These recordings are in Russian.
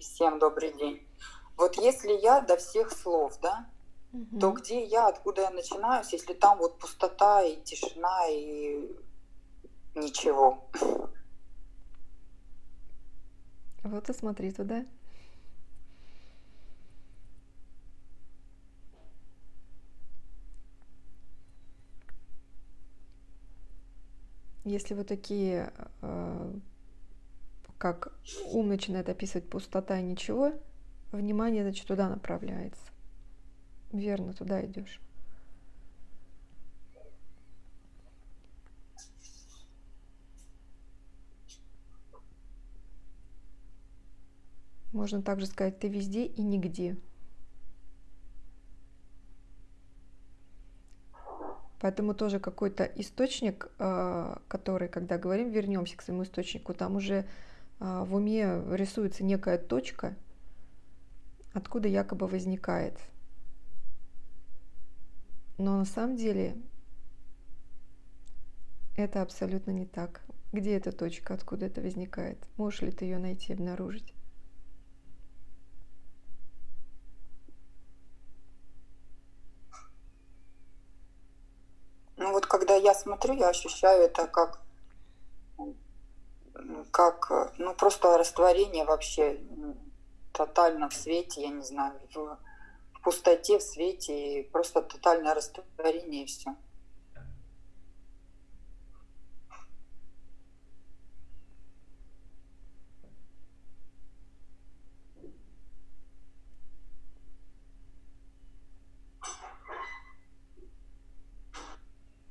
Всем добрый день. Вот если я до всех слов, да, угу. то где я, откуда я начинаю, если там вот пустота и тишина и ничего. Вот и смотри туда. Если вы такие, э, как ум начинает описывать пустота и ничего, внимание, значит, туда направляется. Верно, туда идешь. Можно также сказать, ты везде и нигде. Поэтому тоже какой-то источник, а, который, когда говорим, вернемся к своему источнику, там уже в уме рисуется некая точка, откуда якобы возникает. Но на самом деле это абсолютно не так. Где эта точка, откуда это возникает? Можешь ли ты ее найти, обнаружить? я смотрю, я ощущаю это как, как ну, просто растворение вообще тотально в свете, я не знаю, в, в пустоте, в свете, и просто тотальное растворение и все.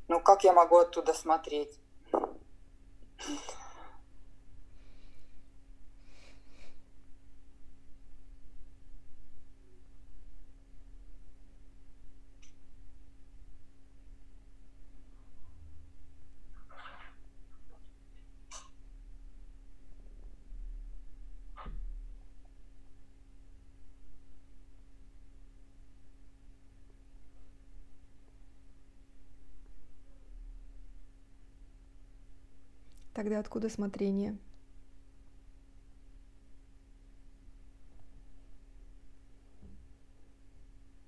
Ну как я могу оттуда смотреть? Тогда откуда смотрение?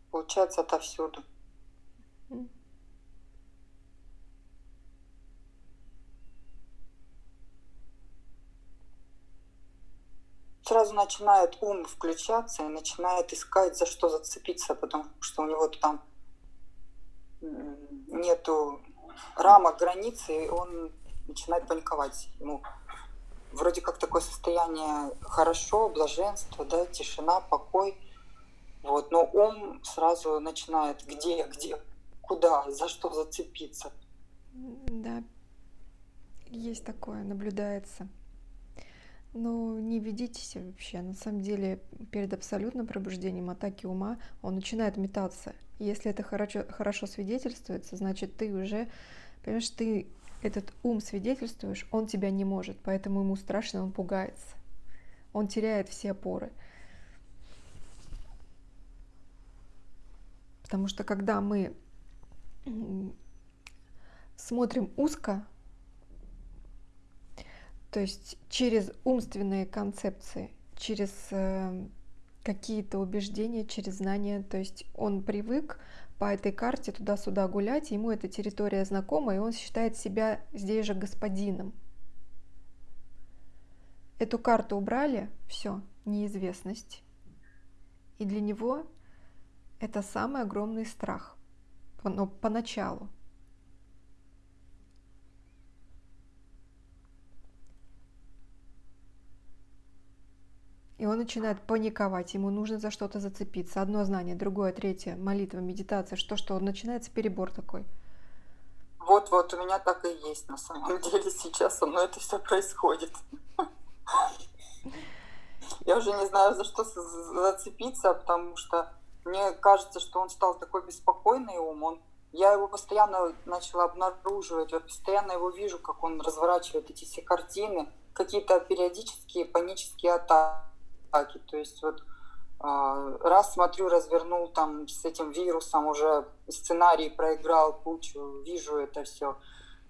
Получается отовсюду. Сразу начинает ум включаться и начинает искать, за что зацепиться, потому что у него там нету рамок, границы, и он начинает паниковать. Ему вроде как такое состояние хорошо, блаженство, да, тишина, покой. Вот, но ум сразу начинает где, где, куда, за что зацепиться. Да, есть такое, наблюдается. Но не ведитесь вообще. На самом деле, перед абсолютным пробуждением атаки ума он начинает метаться. Если это хорошо, хорошо свидетельствуется, значит, ты уже, понимаешь, ты этот ум свидетельствуешь, он тебя не может, поэтому ему страшно, он пугается. Он теряет все опоры. Потому что когда мы смотрим узко, то есть через умственные концепции, через э, какие-то убеждения, через знания, то есть он привык по этой карте туда-сюда гулять, ему эта территория знакома, и он считает себя здесь же господином. Эту карту убрали, все, неизвестность. И для него это самый огромный страх, но поначалу. Он начинает паниковать, ему нужно за что-то зацепиться. Одно знание, другое, третье, молитва, медитация, что-что, начинается перебор такой. Вот-вот, у меня так и есть на самом деле сейчас, со мной это все происходит. Я уже не знаю, за что зацепиться, потому что мне кажется, что он стал такой беспокойный ум, он я его постоянно начала обнаруживать, я постоянно его вижу, как он разворачивает эти все картины, какие-то периодические панические атаки атаки. То есть вот а, раз смотрю, развернул там с этим вирусом, уже сценарий проиграл кучу, вижу это все.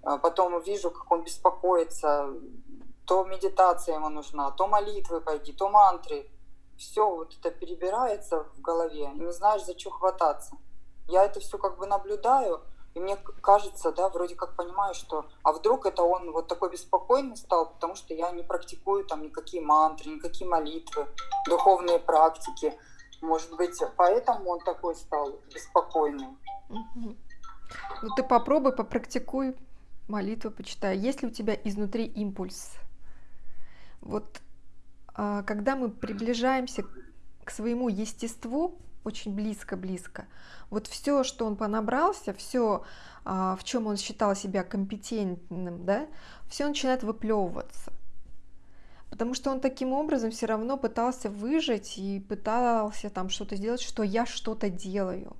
А потом вижу, как он беспокоится, то медитация ему нужна, то молитвы пойди, то мантры. все вот это перебирается в голове, не знаешь, за что хвататься. Я это все как бы наблюдаю, и мне кажется, да, вроде как понимаю, что а вдруг это он вот такой беспокойный стал, потому что я не практикую там никакие мантры, никакие молитвы, духовные практики. Может быть, поэтому он такой стал беспокойный. Ну ты попробуй, попрактикуй молитву, почитай. Есть ли у тебя изнутри импульс? Вот а, когда мы приближаемся к своему естеству, очень близко-близко, вот все, что он понабрался, все, а, в чем он считал себя компетентным, да, все начинает выплевываться. Потому что он таким образом все равно пытался выжить и пытался там что-то сделать, что я что-то делаю.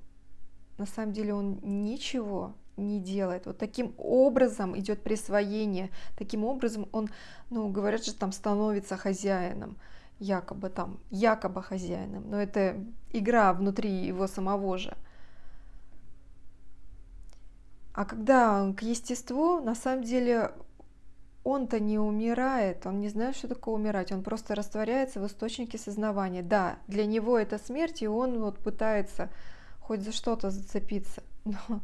На самом деле он ничего не делает. Вот таким образом идет присвоение, таким образом он, ну, говорят же, там становится хозяином, якобы там, якобы хозяином, но это игра внутри его самого же. А когда он к естеству, на самом деле он-то не умирает, он не знает, что такое умирать, он просто растворяется в источнике сознавания. Да, для него это смерть, и он вот пытается хоть за что-то зацепиться, но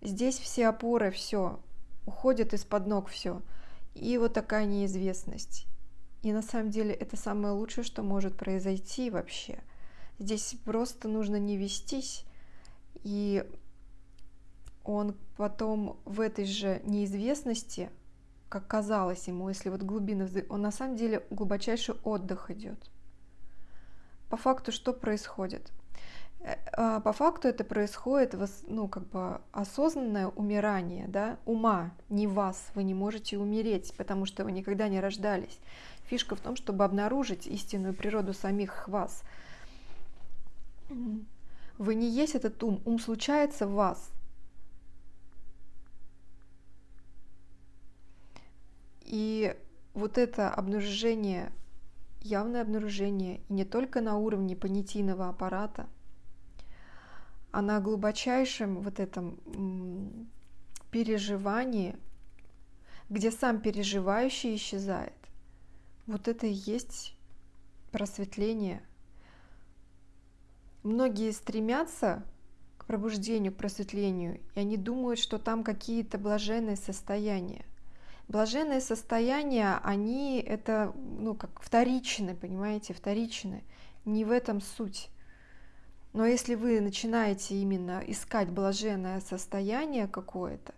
Здесь все опоры, все, уходят из-под ног все. И вот такая неизвестность. И на самом деле это самое лучшее, что может произойти вообще. Здесь просто нужно не вестись, и он потом в этой же неизвестности, как казалось ему, если вот глубины, он на самом деле глубочайший отдых идет. По факту что происходит? Э, а, по факту это происходит, ну, как бы осознанное умирание, да, ума, не вас, вы не можете умереть, потому что вы никогда не рождались. Фишка в том, чтобы обнаружить истинную природу самих вас. Вы не есть этот ум, ум случается в вас. И вот это обнаружение, явное обнаружение, и не только на уровне понятийного аппарата – а на глубочайшем вот этом переживании, где сам переживающий исчезает, вот это и есть просветление. Многие стремятся к пробуждению, к просветлению, и они думают, что там какие-то блаженные состояния. Блаженные состояния, они это, ну, как вторичны, понимаете, вторичны. Не в этом суть. Но если вы начинаете именно искать блаженное состояние какое-то,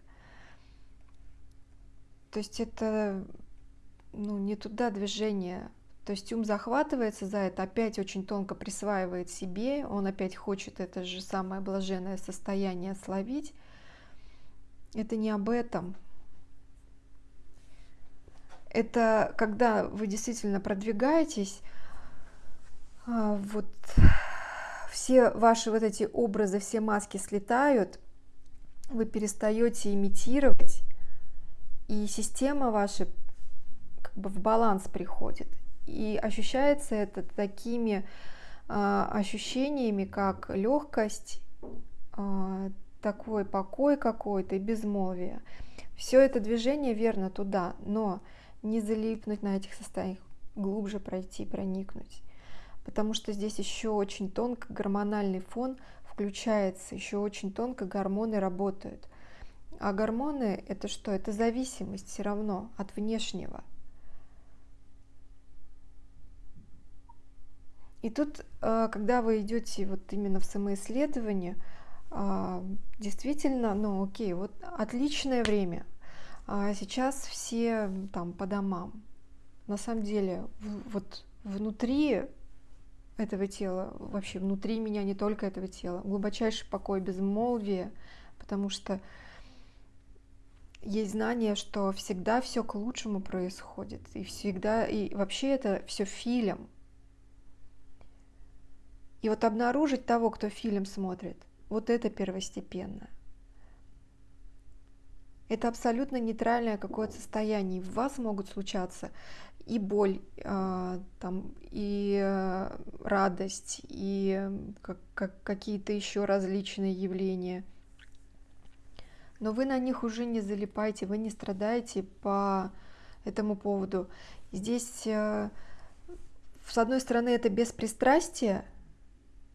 то есть это ну, не туда движение. То есть ум захватывается за это, опять очень тонко присваивает себе, он опять хочет это же самое блаженное состояние словить. Это не об этом. Это когда вы действительно продвигаетесь, а, вот все ваши вот эти образы, все маски слетают, вы перестаете имитировать, и система ваша как бы в баланс приходит. И ощущается это такими э, ощущениями, как легкость, э, такой покой какой-то и безмолвие. Все это движение верно туда, но не залипнуть на этих состояниях, глубже пройти, проникнуть потому что здесь еще очень тонко гормональный фон включается, еще очень тонко гормоны работают. А гормоны это что? Это зависимость все равно от внешнего. И тут, э, когда вы идете вот именно в самоисследование, э, действительно, ну окей, вот отличное время. А сейчас все там по домам. На самом деле, вот внутри этого тела, вообще внутри меня, не только этого тела, глубочайший покой, безмолвие, потому что есть знание, что всегда все к лучшему происходит, и всегда, и вообще это все фильм. И вот обнаружить того, кто фильм смотрит, вот это первостепенно. Это абсолютно нейтральное какое-то состояние. В вас могут случаться и боль, а, там, и э, радость, и как, как, какие-то еще различные явления. Но вы на них уже не залипайте, вы не страдаете по этому поводу. Здесь э, с одной стороны, это беспристрастие,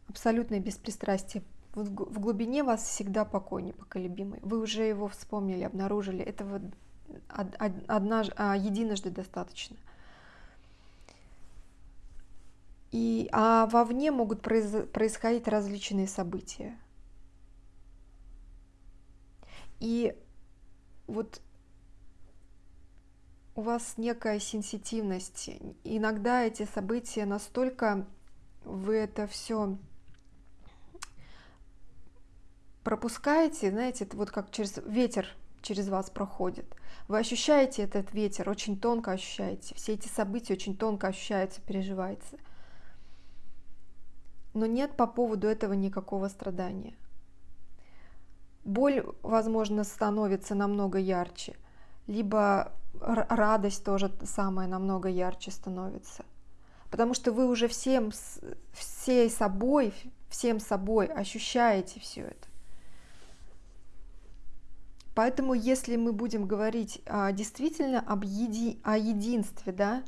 абсолютное беспристрастие. В глубине вас всегда покой непоколебимый. Вы уже его вспомнили, обнаружили. Этого однажды, а, единожды достаточно. И, а вовне могут произ, происходить различные события. И вот у вас некая сенситивность. Иногда эти события настолько вы это все пропускаете, знаете, это вот как через ветер через вас проходит. Вы ощущаете этот ветер, очень тонко ощущаете. Все эти события очень тонко ощущаются, переживаются. Но нет по поводу этого никакого страдания. Боль, возможно, становится намного ярче, либо радость тоже самая намного ярче становится. Потому что вы уже всем, всей собой, всем собой ощущаете все это. Поэтому, если мы будем говорить а, действительно об еди, о единстве, да,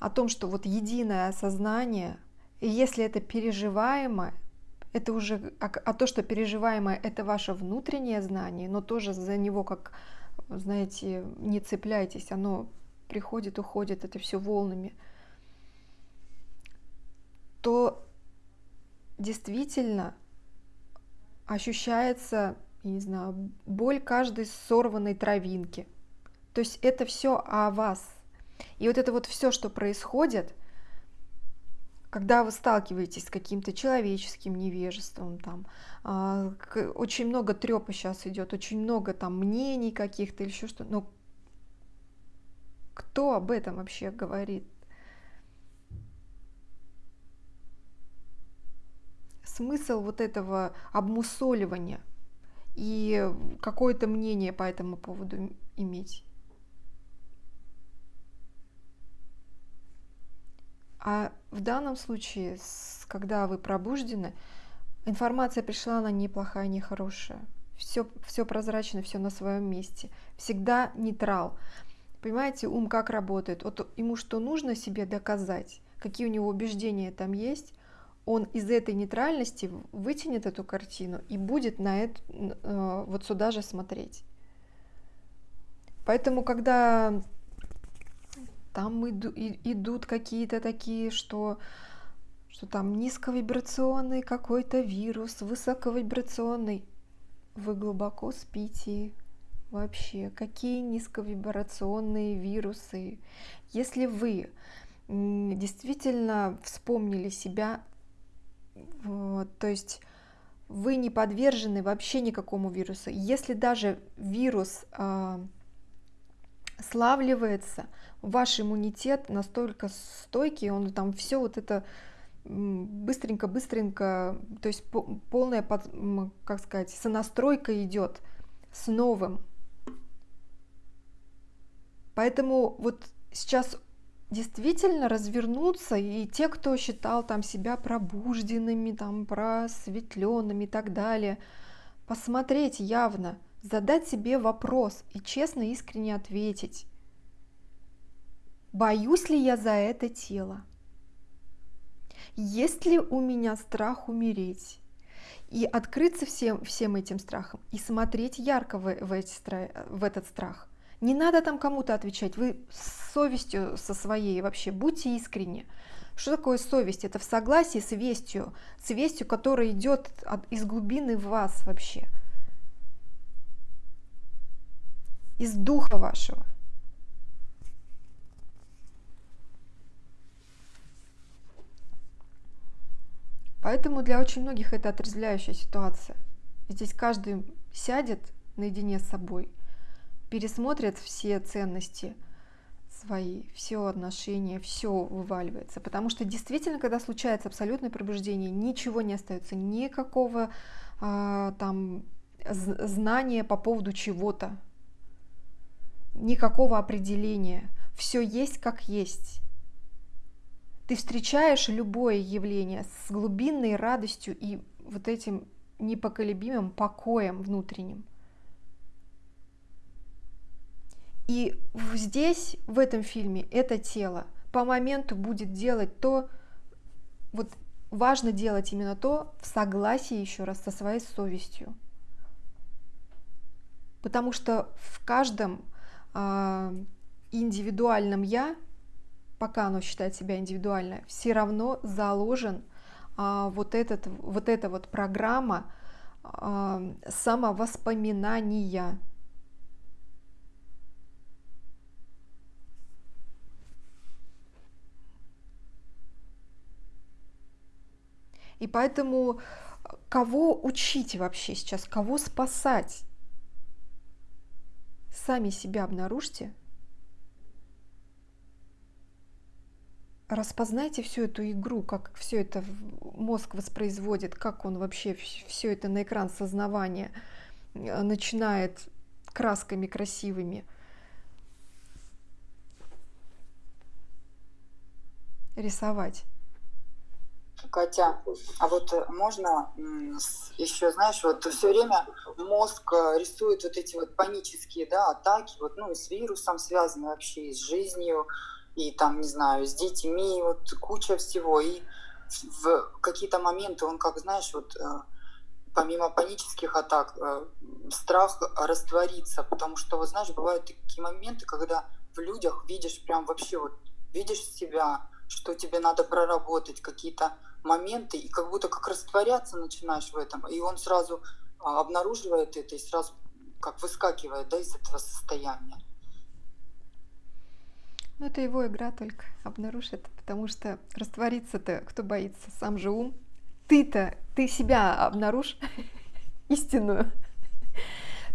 о том, что вот единое сознание, и если это переживаемо, это уже, а, а то, что переживаемое, это ваше внутреннее знание, но тоже за него как знаете, не цепляйтесь, оно приходит, уходит, это все волнами, то действительно ощущается, я не знаю, боль каждой сорванной травинки. То есть это все о вас. И вот это вот все, что происходит, когда вы сталкиваетесь с каким-то человеческим невежеством, там, а, очень много трепа сейчас идет, очень много там мнений каких-то или еще что, но кто об этом вообще говорит? Смысл вот этого обмусоливания и какое-то мнение по этому поводу иметь. А в данном случае, когда вы пробуждены, информация пришла, она не плохая, не хорошая. Все, все прозрачно, все на своем месте. Всегда нейтрал. Понимаете, ум как работает? Вот ему что нужно себе доказать, какие у него убеждения там есть, он из этой нейтральности вытянет эту картину и будет на это, э, вот сюда же смотреть. Поэтому, когда там иду, и, идут какие-то такие, что, что там низковибрационный какой-то вирус, высоковибрационный. Вы глубоко спите. Вообще, какие низковибрационные вирусы? Если вы действительно вспомнили себя, то есть вы не подвержены вообще никакому вирусу. Если даже вирус э, славливается, ваш иммунитет настолько стойкий, он там все вот это быстренько-быстренько, то есть полная, как сказать, сонастройка идет с новым. Поэтому вот сейчас действительно развернуться, и те, кто считал там себя пробужденными, там просветленными и так далее, посмотреть явно, задать себе вопрос и честно, искренне ответить. Боюсь ли я за это тело? Есть ли у меня страх умереть? И открыться всем, всем этим страхом, и смотреть ярко в, в, эти, в этот страх. Не надо там кому-то отвечать, вы с совестью со своей вообще, будьте искренни. Что такое совесть? Это в согласии с вестью, с вестью, которая идет от, из глубины вас вообще, из духа вашего. Поэтому для очень многих это отрезвляющая ситуация. Здесь каждый сядет наедине с собой, пересмотрит все ценности свои, все отношения, все вываливается. Потому что действительно, когда случается абсолютное пробуждение, ничего не остается, никакого э, там знания по поводу чего-то, никакого определения. Все есть как есть. Ты встречаешь любое явление с глубинной радостью и вот этим непоколебимым покоем внутренним. И здесь, в этом фильме, это тело по моменту будет делать то, вот важно делать именно то в согласии еще раз со своей совестью. Потому что в каждом э, индивидуальном я, пока оно считает себя индивидуально, все равно заложен э, вот, этот, вот эта вот программа э, самовоспоминания. И поэтому кого учить вообще сейчас, кого спасать? Сами себя обнаружьте. Распознайте всю эту игру, как все это мозг воспроизводит, как он вообще все это на экран сознавания э, начинает красками красивыми рисовать. Катя, а вот э, можно еще, знаешь, вот все время мозг э, рисует вот эти вот панические, да, атаки, вот, ну, с вирусом связаны вообще, и с жизнью, и там, не знаю, с детьми, вот куча всего, и в какие-то моменты он, как, знаешь, вот э, помимо панических атак, страх раствориться, потому что, вот знаешь, бывают такие моменты, когда в людях видишь прям вообще вот, видишь себя, что тебе надо проработать, какие-то моменты, и как будто как растворяться начинаешь в этом, и он сразу а, обнаруживает это и сразу как выскакивает да, из этого состояния. Ну, это его игра только обнаружит, потому что раствориться-то кто боится? Сам же ум. Ты-то, ты себя обнаружь истинную.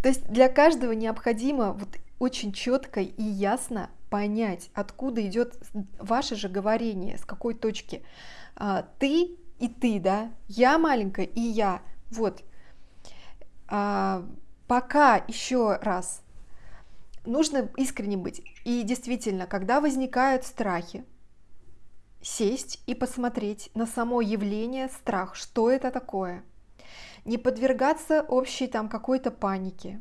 То есть для каждого необходимо вот очень четко и ясно понять, откуда идет ваше же говорение, с какой точки. А, ты и ты, да, я маленькая и я. Вот. А, пока еще раз нужно искренне быть. И действительно, когда возникают страхи, сесть и посмотреть на само явление страх, что это такое. Не подвергаться общей там какой-то панике.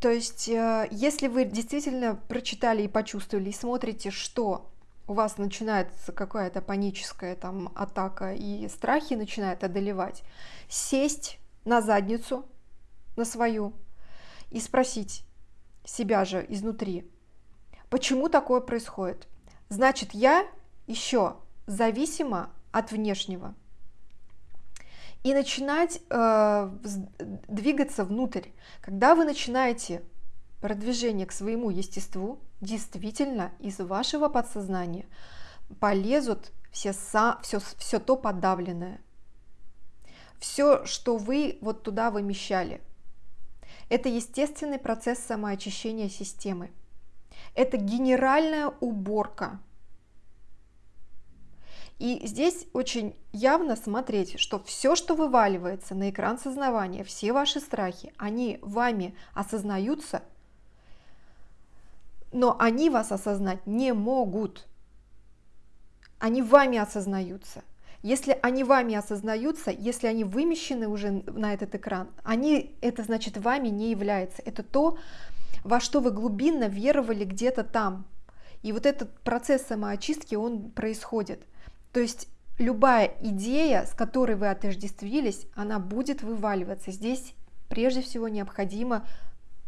То есть, э, если вы действительно прочитали и почувствовали, и смотрите, что у вас начинается какая-то паническая там атака и страхи начинают одолевать, сесть на задницу, на свою, и спросить себя же изнутри, почему такое происходит? Значит, я еще зависима от внешнего. И начинать э, двигаться внутрь. Когда вы начинаете продвижение к своему естеству, действительно из вашего подсознания полезут все, са, все, все то подавленное, все, что вы вот туда вымещали. Это естественный процесс самоочищения системы. Это генеральная уборка. И здесь очень явно смотреть, что все, что вываливается на экран сознавания, все ваши страхи, они вами осознаются – но они вас осознать не могут. Они вами осознаются. Если они вами осознаются, если они вымещены уже на этот экран, они, это значит вами не является. Это то, во что вы глубинно веровали где-то там. И вот этот процесс самоочистки, он происходит. То есть любая идея, с которой вы отождествились, она будет вываливаться. Здесь прежде всего необходимо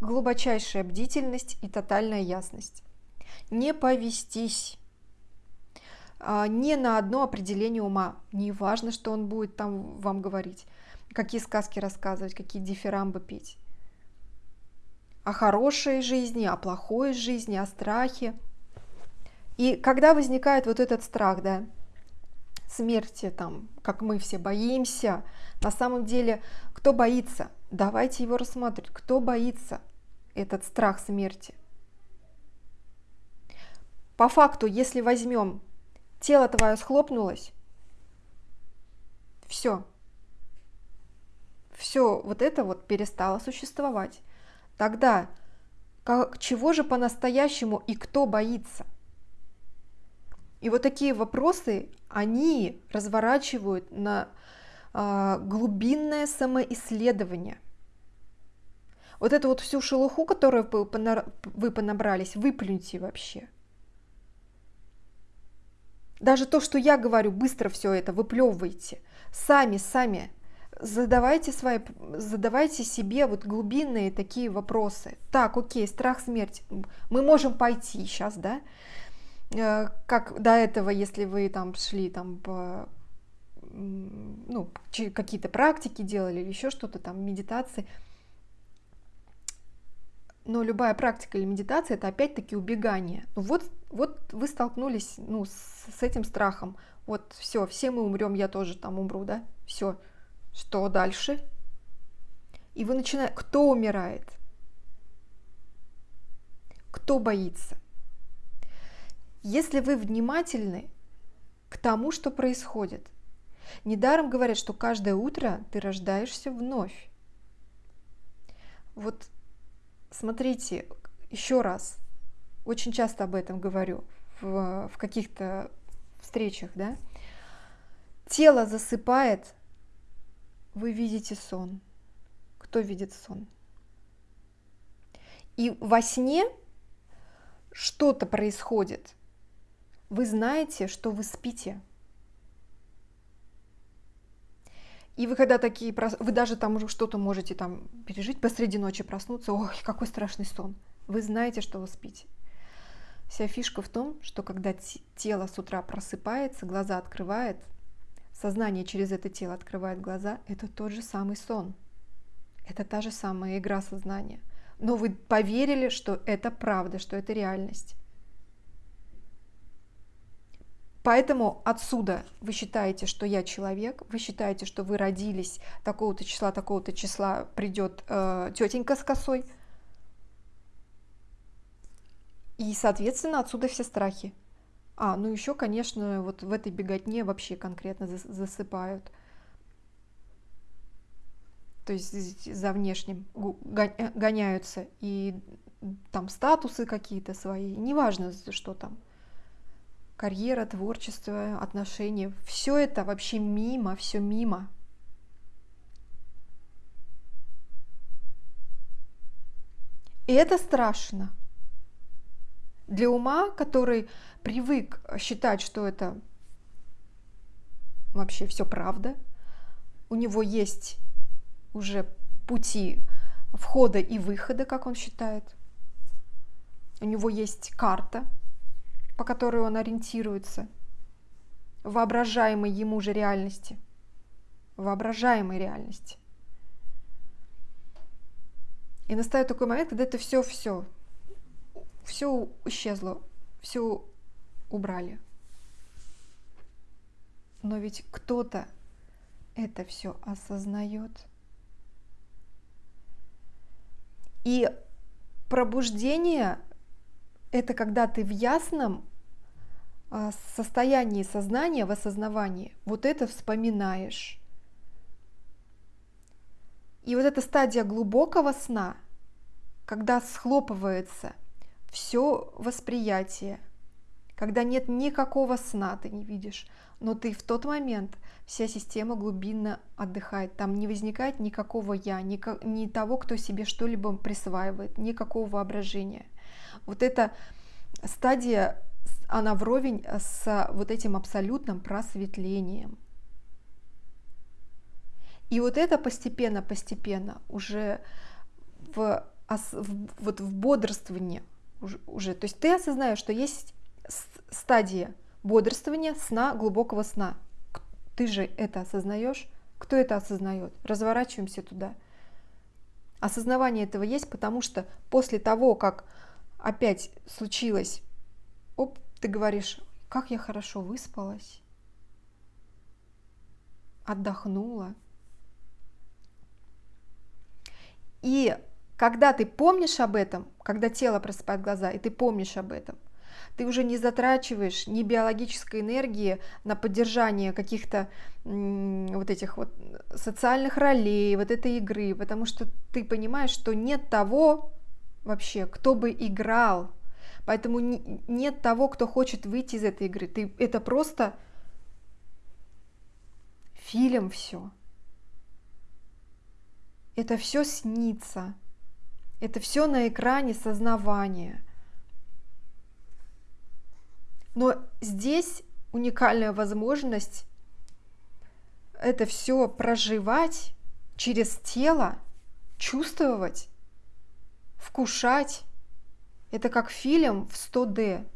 глубочайшая бдительность и тотальная ясность. Не повестись а, не на одно определение ума. Не важно, что он будет там вам говорить, какие сказки рассказывать, какие дифирамбы петь. О хорошей жизни, о плохой жизни, о страхе. И когда возникает вот этот страх, да, смерти, там, как мы все боимся, на самом деле, кто боится? Давайте его рассматривать. Кто боится? этот страх смерти. По факту, если возьмем, тело твое схлопнулось, все, все вот это вот перестало существовать. Тогда как, чего же по-настоящему и кто боится? И вот такие вопросы, они разворачивают на э, глубинное самоисследование – вот эту вот всю шелуху, которую вы понабрались, выплюньте вообще. Даже то, что я говорю, быстро все это выплевывайте. Сами, сами задавайте, свои, задавайте себе вот глубинные такие вопросы. Так, окей, страх смерти. Мы можем пойти сейчас, да? Э, как до этого, если вы там шли там по ну, какие-то практики делали или еще что-то там, медитации. Но любая практика или медитация это опять-таки убегание. Ну вот, вот вы столкнулись ну, с, с этим страхом. Вот все, все мы умрем, я тоже там умру, да? Все. Что дальше? И вы начинаете... Кто умирает? Кто боится? Если вы внимательны к тому, что происходит, недаром говорят, что каждое утро ты рождаешься вновь. Вот смотрите, еще раз, очень часто об этом говорю в, в каких-то встречах, да, тело засыпает, вы видите сон. Кто видит сон? И во сне что-то происходит. Вы знаете, что вы спите. И вы когда такие, вы даже там что-то можете там пережить, посреди ночи проснуться, ой, какой страшный сон. Вы знаете, что вы спите. Вся фишка в том, что когда тело с утра просыпается, глаза открывает, сознание через это тело открывает глаза, это тот же самый сон. Это та же самая игра сознания. Но вы поверили, что это правда, что это реальность. Поэтому отсюда вы считаете, что я человек, вы считаете, что вы родились такого-то числа, такого-то числа придет э, тетенька с косой. И, соответственно, отсюда все страхи. А, ну еще, конечно, вот в этой беготне вообще конкретно засыпают. То есть за внешним э, гоняются и там статусы какие-то свои, неважно, что там карьера, творчество, отношения, все это вообще мимо, все мимо. И это страшно. Для ума, который привык считать, что это вообще все правда, у него есть уже пути входа и выхода, как он считает. У него есть карта, по которой он ориентируется, воображаемой ему же реальности, воображаемой реальности. И настает такой момент, когда это все, все, исчезло, все убрали. Но ведь кто-то это все осознает. И пробуждение – это когда ты в ясном состоянии сознания, в осознавании, вот это вспоминаешь. И вот эта стадия глубокого сна, когда схлопывается все восприятие, когда нет никакого сна, ты не видишь, но ты в тот момент вся система глубинно отдыхает. Там не возникает никакого я, ни того, кто себе что-либо присваивает, никакого воображения. Вот эта стадия она вровень с вот этим абсолютным просветлением. И вот это постепенно-постепенно уже в, в, вот в бодрствовании уже, уже, то есть ты осознаешь, что есть стадия бодрствования, сна, глубокого сна. Ты же это осознаешь? Кто это осознает? Разворачиваемся туда. Осознавание этого есть, потому что после того, как опять случилось, оп, ты говоришь, как я хорошо выспалась, отдохнула. И когда ты помнишь об этом, когда тело просыпает глаза, и ты помнишь об этом, ты уже не затрачиваешь ни биологической энергии на поддержание каких-то вот этих вот социальных ролей, вот этой игры, потому что ты понимаешь, что нет того вообще, кто бы играл Поэтому нет того, кто хочет выйти из этой игры. Ты, это просто фильм все. Это все снится. Это все на экране сознавания. Но здесь уникальная возможность это все проживать через тело, чувствовать, вкушать. Это как фильм в 100D.